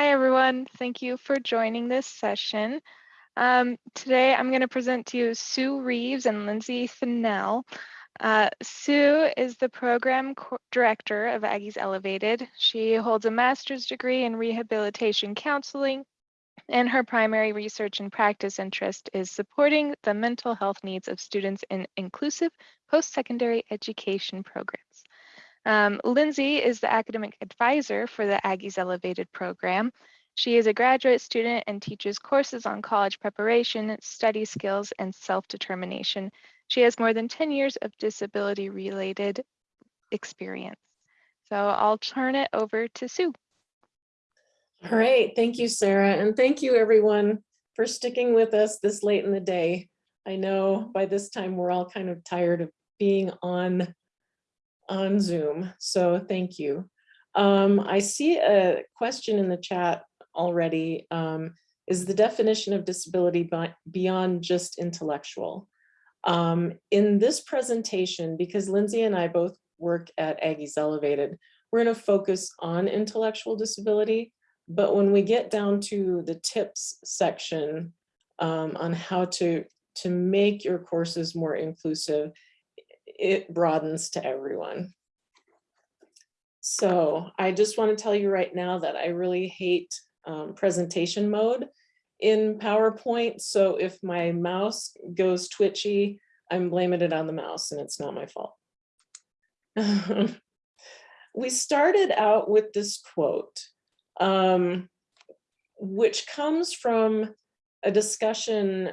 Hi, everyone. Thank you for joining this session. Um, today, I'm going to present to you Sue Reeves and Lindsay Fennell. Uh, Sue is the program director of Aggies Elevated. She holds a master's degree in rehabilitation counseling, and her primary research and practice interest is supporting the mental health needs of students in inclusive post-secondary education programs. Um, Lindsay is the academic advisor for the Aggies Elevated program. She is a graduate student and teaches courses on college preparation, study skills, and self-determination. She has more than 10 years of disability-related experience. So I'll turn it over to Sue. All right, thank you, Sarah, and thank you everyone for sticking with us this late in the day. I know by this time we're all kind of tired of being on on Zoom, so thank you. Um, I see a question in the chat already. Um, is the definition of disability beyond just intellectual? Um, in this presentation, because Lindsay and I both work at Aggies Elevated, we're going to focus on intellectual disability. But when we get down to the tips section um, on how to, to make your courses more inclusive, it broadens to everyone. So I just want to tell you right now that I really hate um, presentation mode in PowerPoint. So if my mouse goes twitchy, I'm blaming it on the mouse and it's not my fault. we started out with this quote, um, which comes from a discussion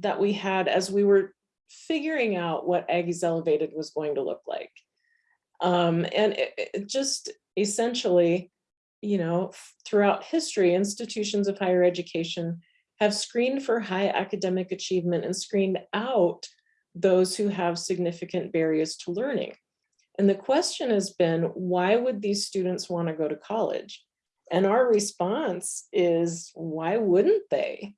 that we had as we were figuring out what Aggies Elevated was going to look like. Um, and it, it just essentially, you know, throughout history, institutions of higher education have screened for high academic achievement and screened out those who have significant barriers to learning. And the question has been, why would these students want to go to college? And our response is, why wouldn't they?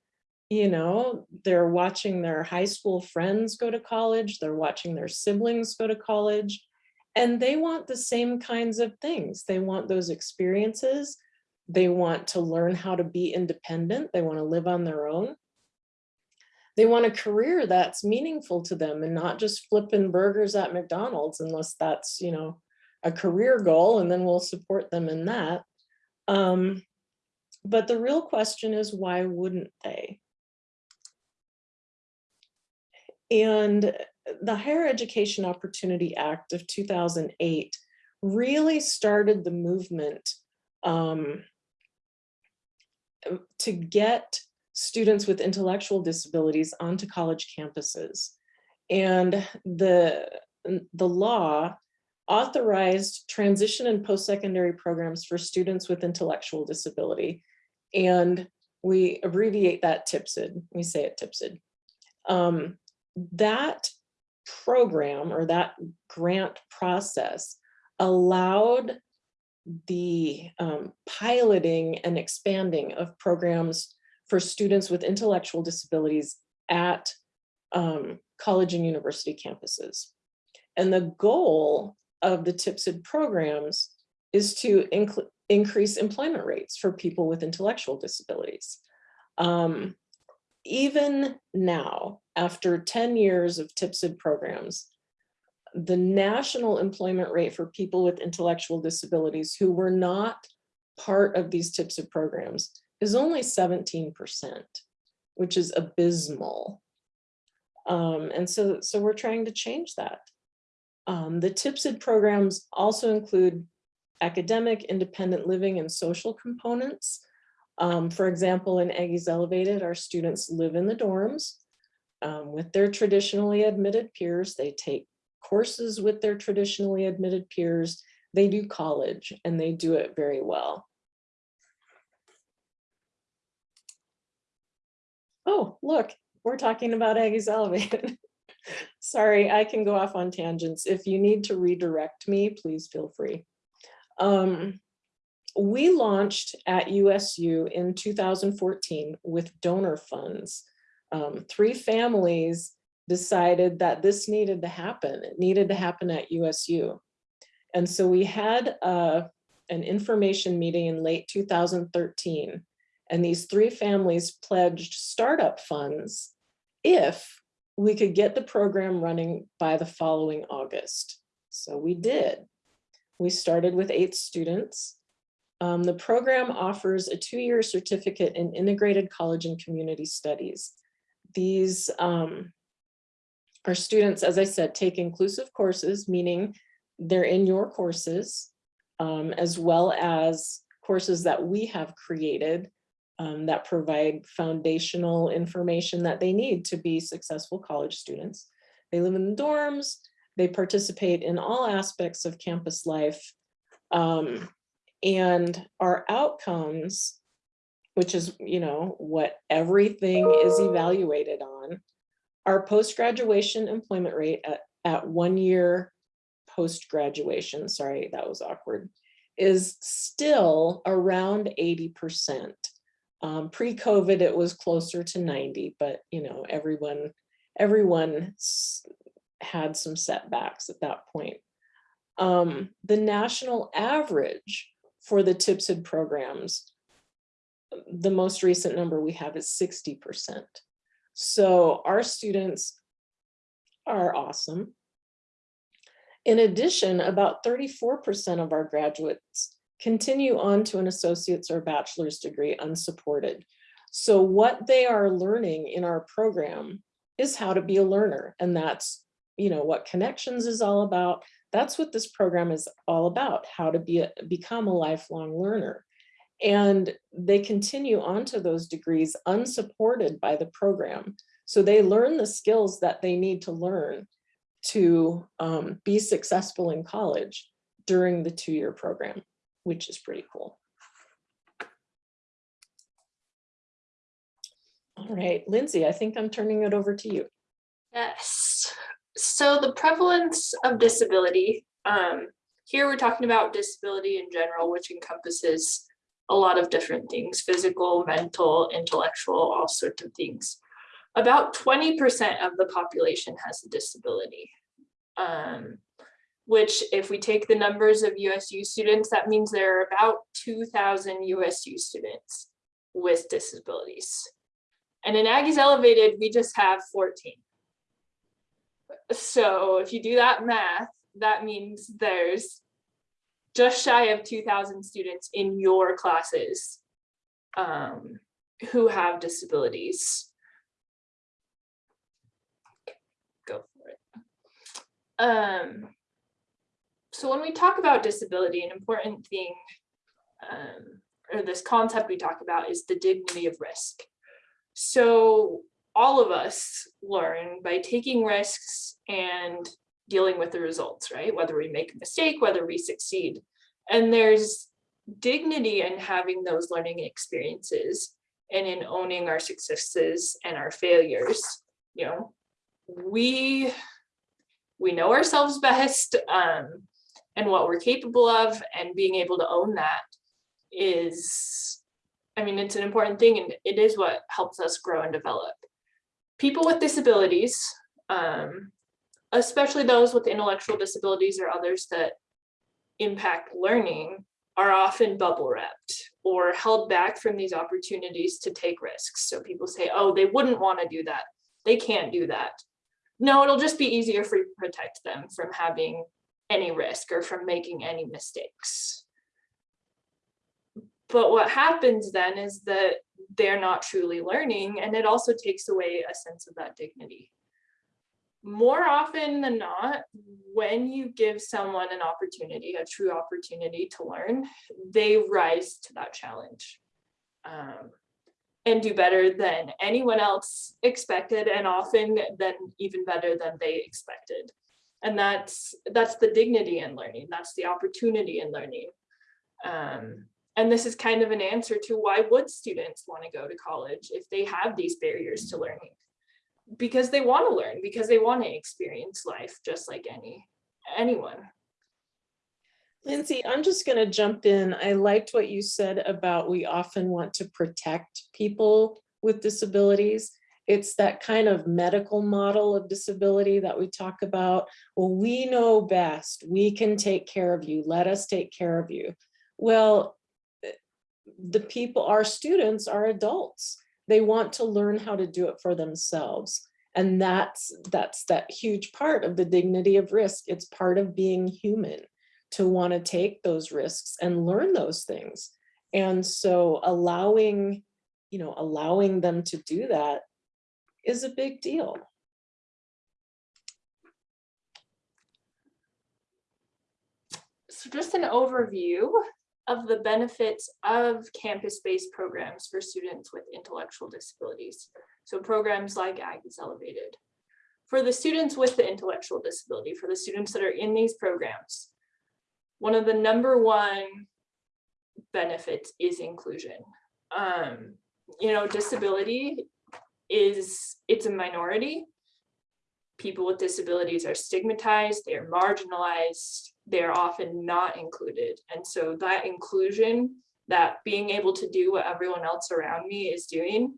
You know, they're watching their high school friends go to college, they're watching their siblings go to college, and they want the same kinds of things. They want those experiences. They want to learn how to be independent. They want to live on their own. They want a career that's meaningful to them and not just flipping burgers at McDonald's unless that's, you know, a career goal and then we'll support them in that. Um, but the real question is why wouldn't they? And the Higher Education Opportunity Act of 2008 really started the movement um, to get students with intellectual disabilities onto college campuses. And the, the law authorized transition and post-secondary programs for students with intellectual disability. And we abbreviate that TIPSID, we say it TIPSID. Um, that program or that grant process allowed the um, piloting and expanding of programs for students with intellectual disabilities at um, college and university campuses. And the goal of the TIPSID programs is to increase employment rates for people with intellectual disabilities. Um, even now, after 10 years of TIPSID programs, the national employment rate for people with intellectual disabilities who were not part of these TIPSID programs is only 17%, which is abysmal. Um, and so, so we're trying to change that. Um, the TIPSID programs also include academic, independent living, and social components. Um, for example, in Aggies Elevated, our students live in the dorms um, with their traditionally admitted peers. They take courses with their traditionally admitted peers. They do college and they do it very well. Oh, look, we're talking about Aggies Elevated. Sorry, I can go off on tangents. If you need to redirect me, please feel free. Um, we launched at USU in 2014 with donor funds. Um, three families decided that this needed to happen. It needed to happen at USU. And so we had a, an information meeting in late 2013. And these three families pledged startup funds if we could get the program running by the following August. So we did. We started with eight students. Um, the program offers a two-year certificate in integrated college and community studies. These um, our students, as I said, take inclusive courses, meaning they're in your courses, um, as well as courses that we have created um, that provide foundational information that they need to be successful college students. They live in the dorms, they participate in all aspects of campus life. Um, and our outcomes, which is, you know, what everything is evaluated on, our post-graduation employment rate at, at one year post-graduation, sorry, that was awkward, is still around 80%. Um, Pre-COVID, it was closer to 90, but you know, everyone, everyone had some setbacks at that point. Um, the national average for the TIPSID programs, the most recent number we have is 60%. So our students are awesome. In addition, about 34% of our graduates continue on to an associate's or bachelor's degree unsupported. So what they are learning in our program is how to be a learner. And that's, you know, what connections is all about. That's what this program is all about, how to be a, become a lifelong learner. And they continue on to those degrees unsupported by the program. So they learn the skills that they need to learn to um, be successful in college during the two-year program, which is pretty cool. All right, Lindsay, I think I'm turning it over to you. Yes. So the prevalence of disability, um, here we're talking about disability in general, which encompasses a lot of different things, physical, mental, intellectual, all sorts of things. About 20% of the population has a disability, um, which if we take the numbers of USU students, that means there are about 2,000 USU students with disabilities. And in Aggies Elevated, we just have 14. So if you do that math, that means there's just shy of 2000 students in your classes um, who have disabilities. Go for it. Um, so when we talk about disability, an important thing um, or this concept we talk about is the dignity of risk. So all of us learn by taking risks and dealing with the results, right? Whether we make a mistake, whether we succeed. And there's dignity in having those learning experiences and in owning our successes and our failures. You know, we we know ourselves best um, and what we're capable of and being able to own that is, I mean, it's an important thing and it is what helps us grow and develop. People with disabilities, um, especially those with intellectual disabilities or others that impact learning are often bubble wrapped or held back from these opportunities to take risks. So people say, oh, they wouldn't want to do that. They can't do that. No, it'll just be easier for you to protect them from having any risk or from making any mistakes. But what happens then is that they're not truly learning and it also takes away a sense of that dignity more often than not, when you give someone an opportunity, a true opportunity to learn, they rise to that challenge um, and do better than anyone else expected and often then even better than they expected. And that's that's the dignity in learning. That's the opportunity in learning. Um, and this is kind of an answer to why would students want to go to college if they have these barriers to learning because they want to learn, because they want to experience life just like any anyone. Lindsay, I'm just going to jump in. I liked what you said about we often want to protect people with disabilities. It's that kind of medical model of disability that we talk about. Well, we know best. We can take care of you. Let us take care of you. Well, the people, our students are adults. They want to learn how to do it for themselves. And that's, that's that huge part of the dignity of risk. It's part of being human to want to take those risks and learn those things. And so allowing, you know, allowing them to do that is a big deal. So just an overview of the benefits of campus-based programs for students with intellectual disabilities. So programs like Aggies Elevated. For the students with the intellectual disability, for the students that are in these programs, one of the number one benefits is inclusion. Um, you know, disability is, it's a minority. People with disabilities are stigmatized, they are marginalized, they're often not included. And so that inclusion, that being able to do what everyone else around me is doing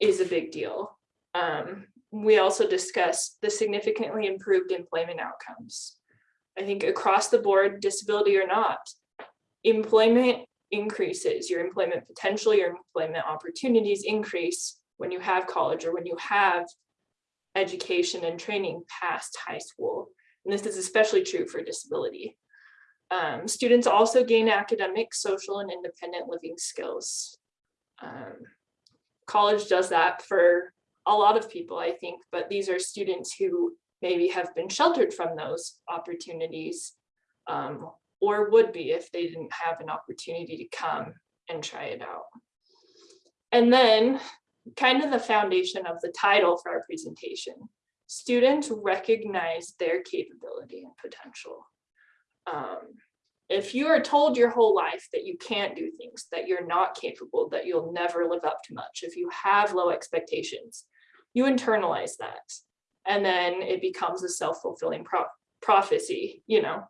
is a big deal. Um, we also discussed the significantly improved employment outcomes. I think across the board, disability or not, employment increases, your employment potential, your employment opportunities increase when you have college or when you have education and training past high school. And this is especially true for disability. Um, students also gain academic, social, and independent living skills. Um, college does that for a lot of people, I think, but these are students who maybe have been sheltered from those opportunities um, or would be if they didn't have an opportunity to come and try it out. And then kind of the foundation of the title for our presentation, students recognize their capability and potential. Um, if you are told your whole life that you can't do things, that you're not capable, that you'll never live up to much, if you have low expectations, you internalize that. And then it becomes a self-fulfilling pro prophecy, you know,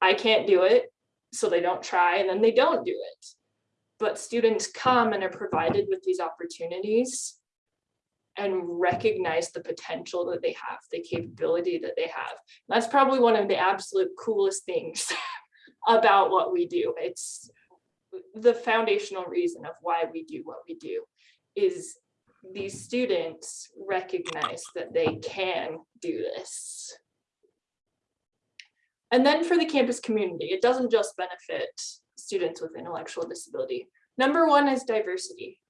I can't do it, so they don't try, and then they don't do it. But students come and are provided with these opportunities and recognize the potential that they have, the capability that they have. That's probably one of the absolute coolest things about what we do. It's the foundational reason of why we do what we do is these students recognize that they can do this. And then for the campus community, it doesn't just benefit students with intellectual disability. Number one is diversity.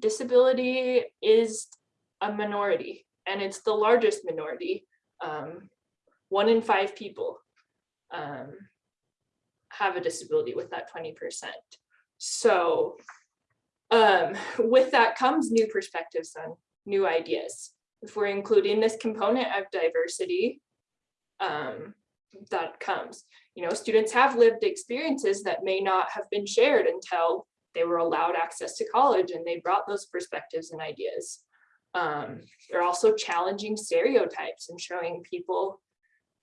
Disability is a minority and it's the largest minority. Um, one in five people um, have a disability with that 20%. So um, with that comes new perspectives on new ideas. If we're including this component of diversity, um, that comes. You know, students have lived experiences that may not have been shared until they were allowed access to college and they brought those perspectives and ideas. Um, they're also challenging stereotypes and showing people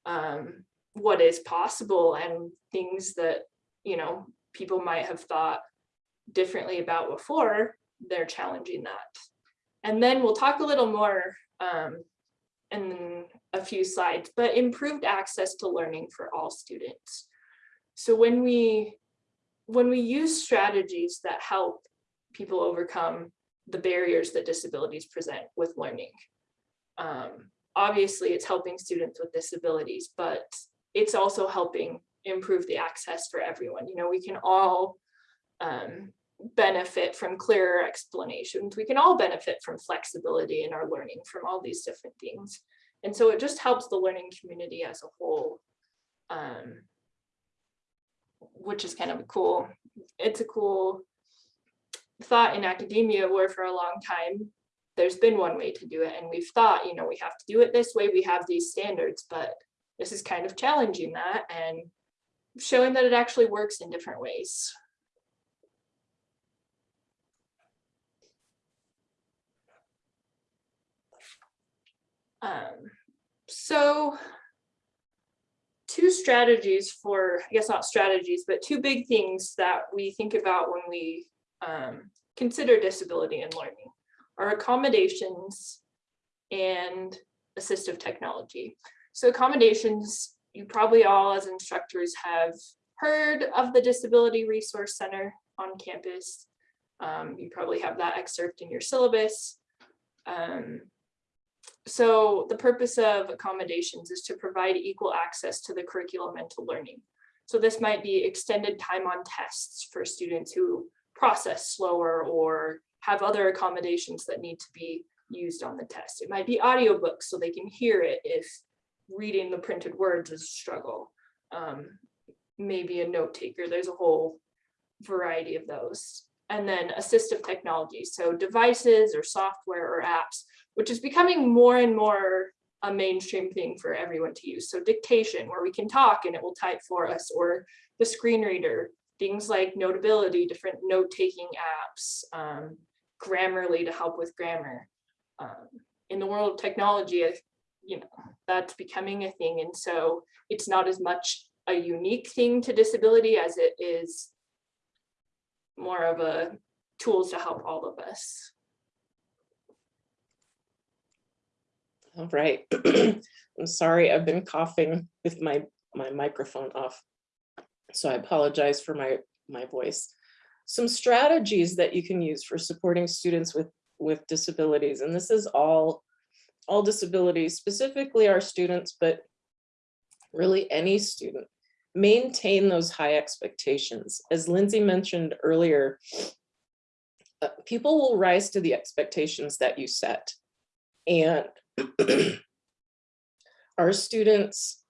um, what is possible and things that, you know, people might have thought differently about before, they're challenging that. And then we'll talk a little more um, in a few slides, but improved access to learning for all students. So when we when we use strategies that help people overcome the barriers that disabilities present with learning, um, obviously it's helping students with disabilities, but it's also helping improve the access for everyone. You know, we can all um, benefit from clearer explanations. We can all benefit from flexibility in our learning from all these different things. And so it just helps the learning community as a whole, um, which is kind of cool, it's a cool thought in academia where for a long time, there's been one way to do it. And we've thought, you know, we have to do it this way, we have these standards, but this is kind of challenging that and showing that it actually works in different ways. Um, so two strategies for, I guess not strategies, but two big things that we think about when we um, consider disability and learning are accommodations and assistive technology. So accommodations, you probably all as instructors have heard of the Disability Resource Center on campus. Um, you probably have that excerpt in your syllabus. Um, so the purpose of accommodations is to provide equal access to the curriculum and to learning. So this might be extended time on tests for students who process slower or have other accommodations that need to be used on the test. It might be audiobooks so they can hear it if reading the printed words is a struggle. Um, maybe a note taker, there's a whole variety of those. And then assistive technology, so devices or software or apps, which is becoming more and more a mainstream thing for everyone to use. So dictation, where we can talk and it will type for us, or the screen reader, things like Notability, different note-taking apps, um, Grammarly to help with grammar. Um, in the world of technology, you know, that's becoming a thing. And so it's not as much a unique thing to disability as it is more of a tools to help all of us. All right. I'm sorry, I've been coughing with my, my microphone off. So I apologize for my, my voice. Some strategies that you can use for supporting students with, with disabilities, and this is all, all disabilities, specifically our students, but really any student. Maintain those high expectations. As Lindsay mentioned earlier, uh, people will rise to the expectations that you set. And our students,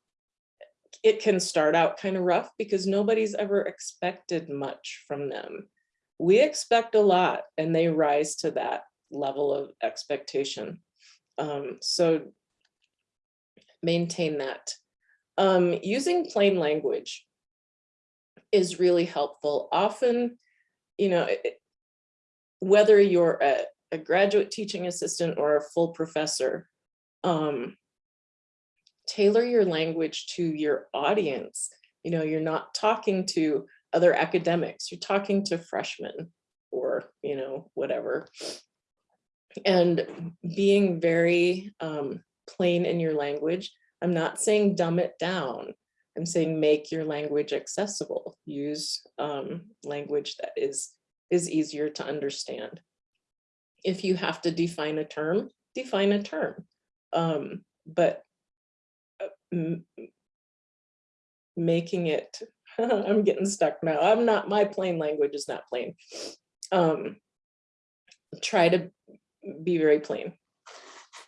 it can start out kind of rough because nobody's ever expected much from them. We expect a lot and they rise to that level of expectation. Um, so maintain that. Um, using plain language is really helpful. Often, you know, it- whether you're a, a graduate teaching assistant or a full professor, um, tailor your language to your audience. You know, you're not talking to other academics, you're talking to freshmen or, you know, whatever. And being very um, plain in your language. I'm not saying dumb it down. I'm saying make your language accessible. Use um, language that is, is easier to understand. If you have to define a term, define a term. Um, but making it, I'm getting stuck now. I'm not, my plain language is not plain. Um, try to be very plain.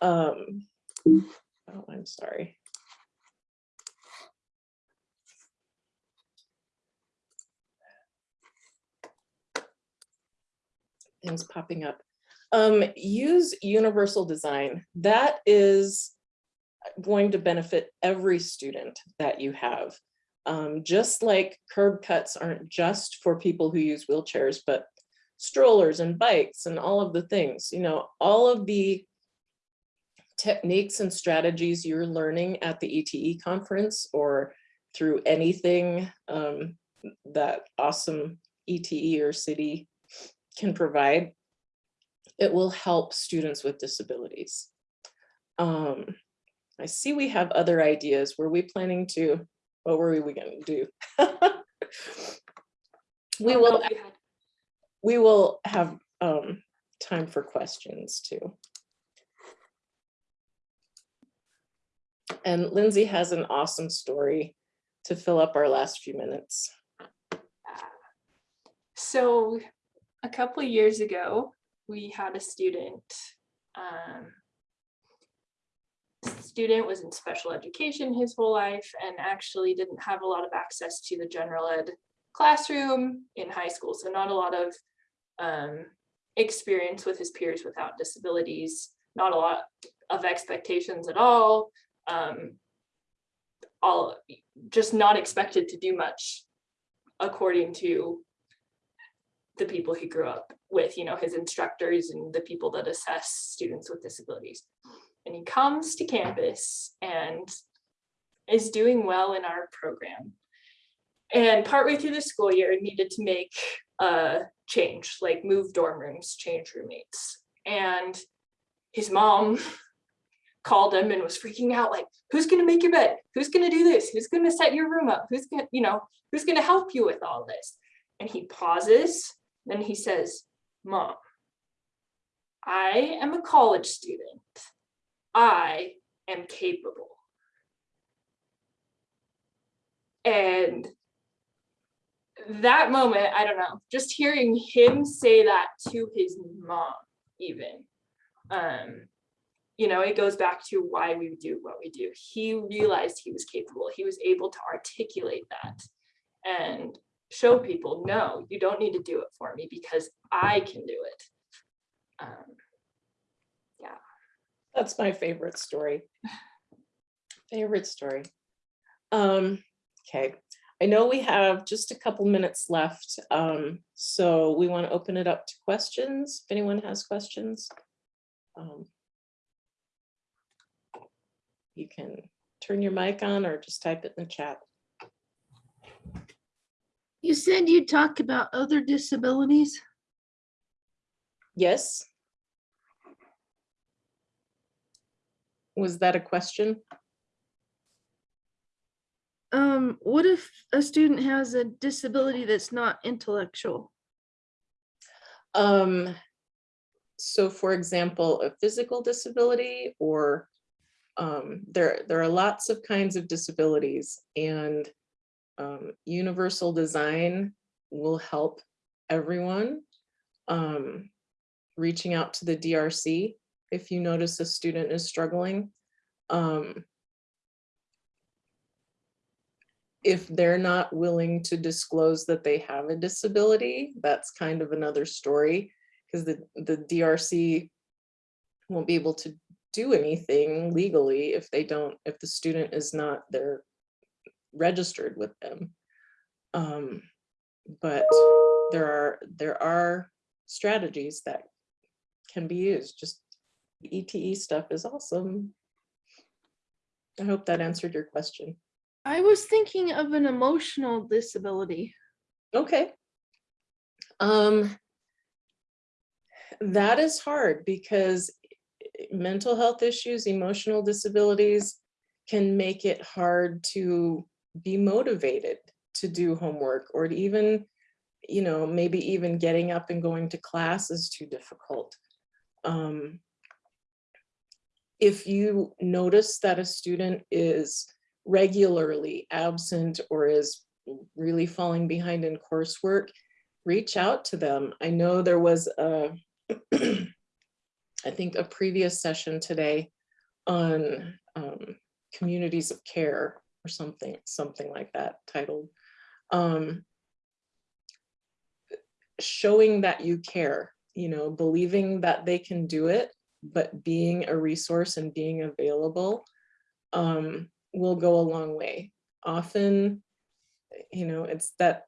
Um, oh, I'm sorry. Things popping up. Um, use universal design. That is going to benefit every student that you have. Um, just like curb cuts aren't just for people who use wheelchairs, but strollers and bikes and all of the things, you know, all of the techniques and strategies you're learning at the ETE conference or through anything um, that awesome ETE or city can provide, it will help students with disabilities. Um, I see we have other ideas. Were we planning to, what were we gonna do? We Oh, will, we will have um, time for questions too. And Lindsay has an awesome story to fill up our last few minutes. So a couple of years ago, we had a student. um, Student was in special education his whole life and actually didn't have a lot of access to the general ed classroom in high school. So not a lot of um, experience with his peers without disabilities, not a lot of expectations at all. um, All, just not expected to do much according to the people he grew up with, you know, his instructors and the people that assess students with disabilities. And he comes to campus and is doing well in our program. And partway through the school year needed to make a change, like move dorm rooms, change roommates. And his mom called him and was freaking out like, who's gonna make your bed? Who's gonna do this? Who's gonna set your room up? Who's gonna, you know, who's gonna help you with all this? And he pauses, then he says, Mom, I am a college student. I am capable. And that moment, I don't know, just hearing him say that to his mom, even, um, you know, it goes back to why we do what we do. He realized he was capable. He was able to articulate that and show people, no, you don't need to do it for me because I can do it. Um, That's my favorite story. Favorite story. Um, okay, I know we have just a couple minutes left, um, so we want to open it up to questions, if anyone has questions. Um, You can turn your mic on or just type it in the chat. You said you talk about other disabilities. Yes? Was that a question? Um, what if a student has a disability that's not intellectual? Um, so for example, a physical disability or um, there, there are lots of kinds of disabilities and um, universal design will help everyone. Um, reaching out to the DRC if you notice a student is struggling. Um, if they're not willing to disclose that they have a disability, that's kind of another story because the, the DRC won't be able to do anything legally if they don't, if the student is not there registered with them. Um, but there are, there are strategies that can be used, just ETE stuff is awesome. I hope that answered your question. I was thinking of an emotional disability. Okay. Um, that is hard because mental health issues, emotional disabilities can make it hard to be motivated to do homework or to even, you know, maybe even getting up and going to class is too difficult. Um, if you notice that a student is regularly absent or is really falling behind in coursework, reach out to them. I know there was a, I think a previous session today on um, communities of care or something, something like that titled. Um, showing that you care, you know, believing that they can do it, but being a resource and being available um, will go a long way. Often, you know, it's that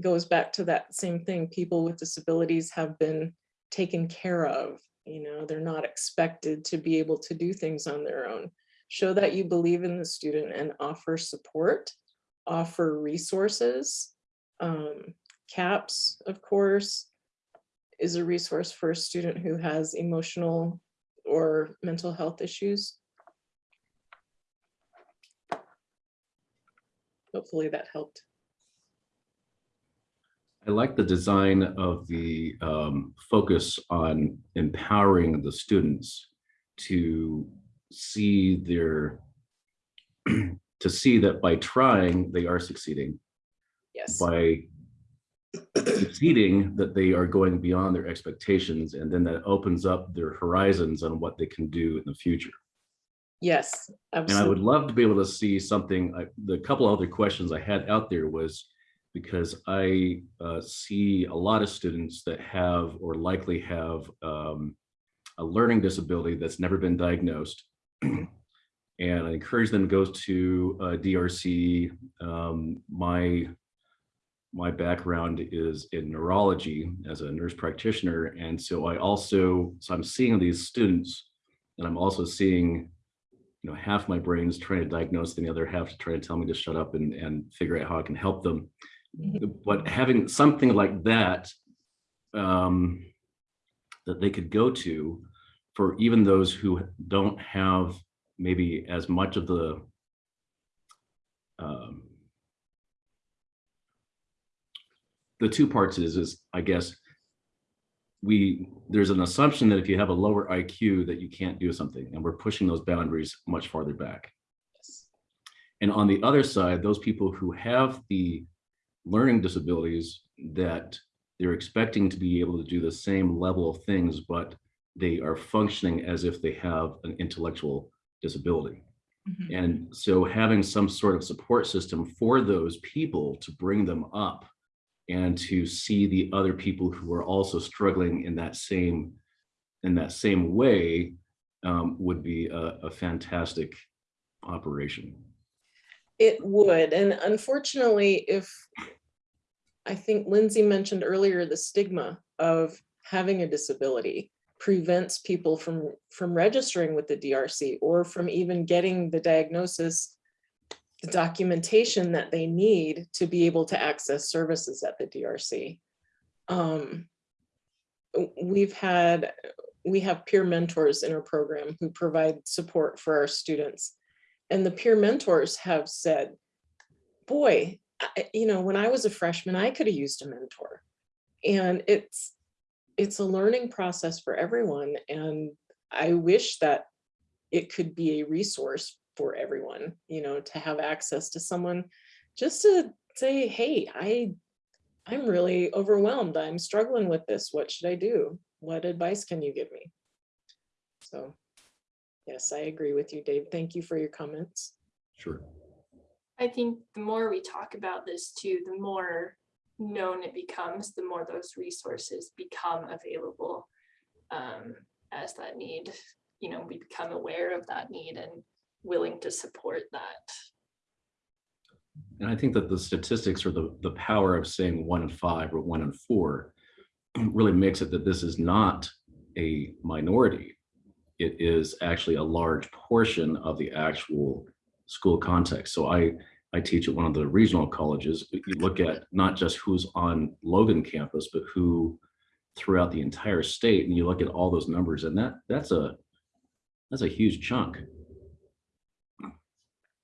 goes back to that same thing. People with disabilities have been taken care of. You know, they're not expected to be able to do things on their own. Show that you believe in the student and offer support, offer resources. Um, CAPS, of course, is a resource for a student who has emotional or mental health issues. Hopefully that helped. I like the design of the um, focus on empowering the students to see their, to see that by trying, they are succeeding. Yes, By succeeding, that they are going beyond their expectations, and then that opens up their horizons on what they can do in the future. yes, And I would love to be able to see something, I- the couple other questions I had out there was because I uh, see a lot of students that have or likely have um, a learning disability that's never been diagnosed. And I encourage them to go to uh, DRC. Um, My, my background is in neurology as a nurse practitioner. And so I also, so I'm seeing these students and I'm also seeing you know, half my brain is trying to diagnose, and the other half to try to tell me to shut up and, and figure out how I can help them. But having something like that, um, that they could go to for even those who don't have maybe as much of the um, the two parts is, is I guess, we, there's an assumption that if you have a lower IQ that you can't do something, and we're pushing those boundaries much farther back. Yes. And on the other side, those people who have the learning disabilities that they're expecting to be able to do the same level of things, but they are functioning as if they have an intellectual disability. Mhm. And so having some sort of support system for those people to bring them up and to see the other people who are also struggling in that same, in that same way um, would be a, a fantastic operation. It would, and unfortunately, if, I think Lindsay mentioned earlier, the stigma of having a disability prevents people from, from registering with the DRC or from even getting the diagnosis, the documentation that they need to be able to access services at the DRC. Um, We've had, we have peer mentors in our program who provide support for our students. And the peer mentors have said, boy, I- you know, when I was a freshman, I could have used a mentor. And it's, it's a learning process for everyone. And I wish that it could be a resource for everyone, you know, to have access to someone just to say, hey, I, I'm really overwhelmed. I'm struggling with this. What should I do? What advice can you give me? So, yes, I agree with you, Dave. Thank you for your comments. Sure. I think the more we talk about this too, the more known it becomes, the more those resources become available. Um, as that need, you know, we become aware of that need and willing to support that. And I think that the statistics or the, the power of saying one in five or one in four really makes it that this is not a minority. It is actually a large portion of the actual school context. So I, I teach at one of the regional colleges. You look at not just who's on Logan campus, but who throughout the entire state, and you look at all those numbers, and that that's a that's a huge chunk.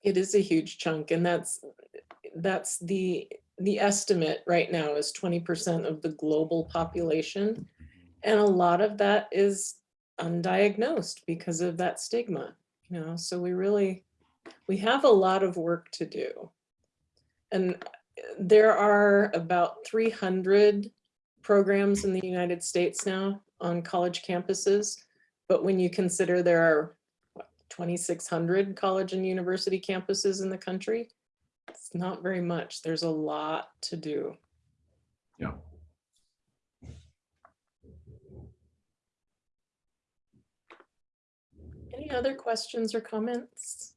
It is a huge chunk and that's, that's the, the estimate right now is twenty percent of the global population. Mm-hmm. And a lot of that is undiagnosed because of that stigma, you know, so we really, we have a lot of work to do. And there are about three hundred programs in the United States now on college campuses. But when you consider there are 2,600 college and university campuses in the country. It's not very much. There's a lot to do. Yeah. Any other questions or comments?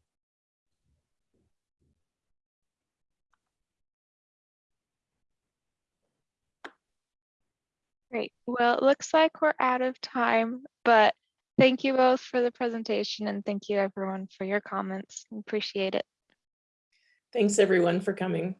Great. Well, it looks like we're out of time, but thank you both for the presentation and thank you everyone for your comments. Appreciate it. Thanks, everyone, for coming.